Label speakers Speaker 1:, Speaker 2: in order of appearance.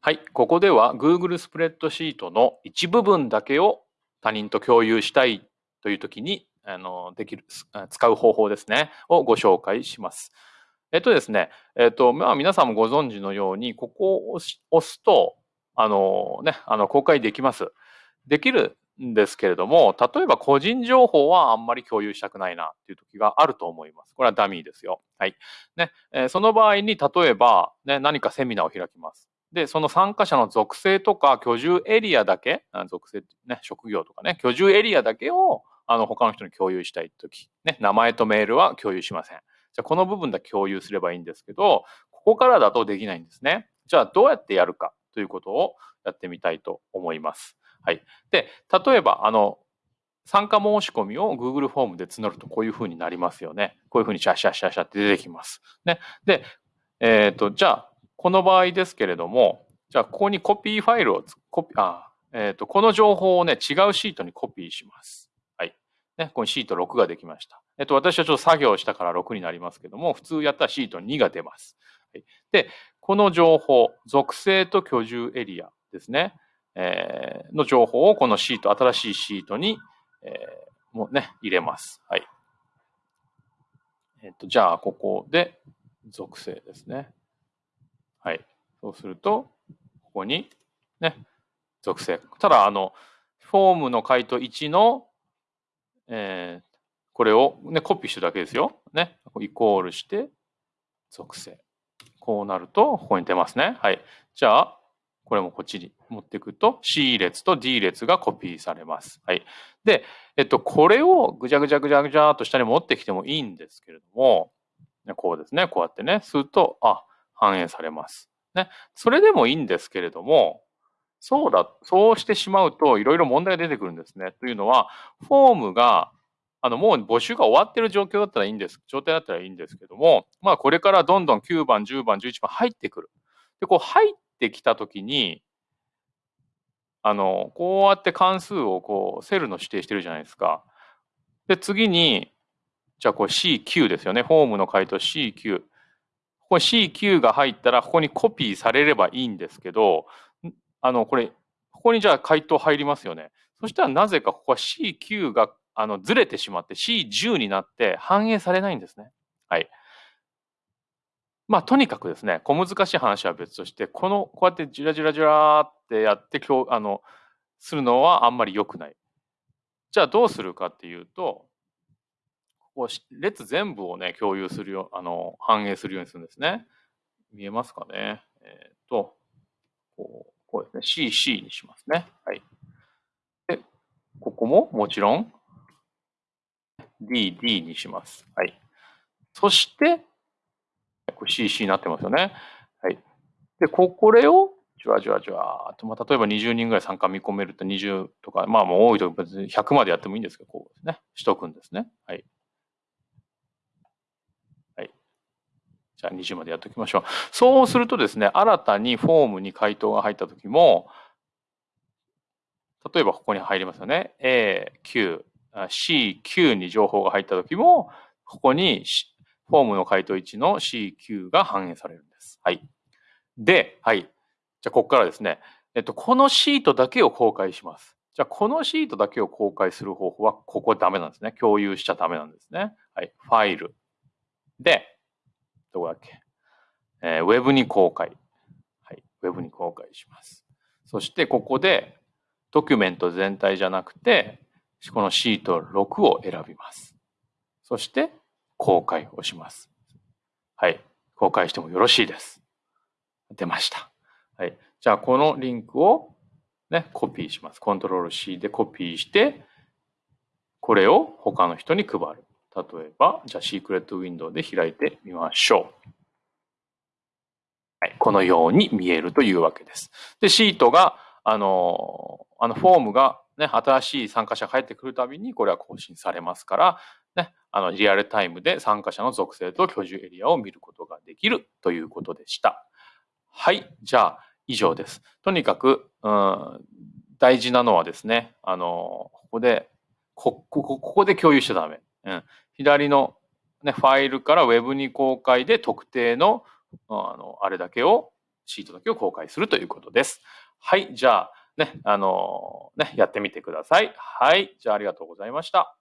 Speaker 1: はい、ここでは Google スプレッドシートの一部分だけを他人と共有したいという時にあのできる使う方法ですねをご紹介します。えっとですね、えっとまあ、皆さんもご存知のようにここを押すとあの、ね、あの公開できます。できるんですけれども、例えば個人情報はあんまり共有したくないなっていう時があると思います。これはダミーですよ。はい。ね、え、その場合に、例えば、ね、何かセミナーを開きます。で、その参加者の属性とか居住エリアだけ、属性、ね、職業とかね、居住エリアだけを、あの、他の人に共有したいとき、ね、名前とメールは共有しません。じゃ、この部分だけ共有すればいいんですけど、ここからだとできないんですね。じゃあ、どうやってやるかということをやってみたいと思います。はい。で、例えば、あの、参加申し込みを Google フォームで募るとこういうふうになりますよね。こういうふうにシャシャシャシャって出てきます。ね。で、えっ、ー、と、じゃあ、この場合ですけれども、じゃあ、ここにコピーファイルを、コピあ、えっ、ー、と、この情報をね、違うシートにコピーします。はい。ね、ここにシート6ができました。えっ、と、私はちょっと作業したから6になりますけども、普通やったらシート2が出ます。はい、で、この情報、属性と居住エリアですね、えー、の情報をこのシート、新しいシートに、えー、もうね、入れます。はい。えっ、と、じゃあ、ここで、属性ですね。はい。そうすると、ここに、ね、属性。ただ、あの、フォームの回答1の、えー、これを、ね、コピーしてるだけですよ。ね。イコールして、属性。こうなると、ここに出ますね。はい。じゃあ、これもこっちに持っていくと C 列と D 列がコピーされます。はい。で、えっと、これをぐちゃぐちゃぐちゃぐちゃっと下に持ってきてもいいんですけれども、こうですね。こうやってね、すると、あ、反映されます。ね。それでもいいんですけれども、そうだ、そうしてしまうといろいろ問題が出てくるんですね。というのは、フォームが、あの、もう募集が終わってる状況だったらいいんです。状態だったらいいんですけども、まあ、これからどんどん9番、10番、11番入ってくる。で、こう入ってきたときに、あの、こうやって関数をこう、セルの指定してるじゃないですか。で、次に、じゃあこれ CQ ですよね。フォームの回答 CQ。ここ CQ が入ったら、ここにコピーされればいいんですけど、あの、これ、ここにじゃあ回答入りますよね。そしたらなぜかここは CQ があのずれてしまって C10 になって反映されないんですね。はい。まあ、とにかくですね、小難しい話は別として、この、こうやってじらじらじらってやって、今日、あの、するのはあんまり良くない。じゃあどうするかっていうと、列全部をね、共有するよ、あの、反映するようにするんですね。見えますかね？えっ、ー、と、こう、こうですね。CC にしますね。はい。で、ここももちろん DD にします。はい。そして、これ CC になってますよね。はい。で、これをじわじわじわと、まあ、例えば20人ぐらい参加見込めると20とか、まあもう多いと別に100までやってもいいんですけど、こうですね。しとくんですね。はい。じゃあ20までやっておきましょう。そうするとですね、新たにフォームに回答が入ったときも、例えばここに入りますよね。A、Q、C、Q に情報が入ったときも、ここにフォームの回答1の C、Q が反映されるんです。はい。で、はい。じゃあ、ここからですね、えっと、このシートだけを公開します。じゃあ、このシートだけを公開する方法は、ここダメなんですね。共有しちゃダメなんですね。はい。ファイル。で、どこだっけ、えー、ウェブに公開。はい。ウェブに公開します。そしてここでドキュメント全体じゃなくて、このシート6を選びます。そして公開をします。はい。公開してもよろしいです。出ました。はい。じゃあこのリンクをね、コピーします。コントロール C でコピーして、これを他の人に配る。例えば、じゃあシークレットウィンドウで開いてみましょう。はい、このように見えるというわけです。で、シートが、あの、あのフォームがね、新しい参加者が入ってくるたびにこれは更新されますから、ね、あのリアルタイムで参加者の属性と居住エリアを見ることができるということでした。はい、じゃあ以上です。とにかく、うん、大事なのはですね、あの、ここで、ここここで共有しちゃダメ。うん、左の、ね、ファイルから Web に公開で特定のあのあれだけをシートだけを公開するということです。はい、じゃあ、ね、あのー、ね、やってみてください。はい、じゃあありがとうございました。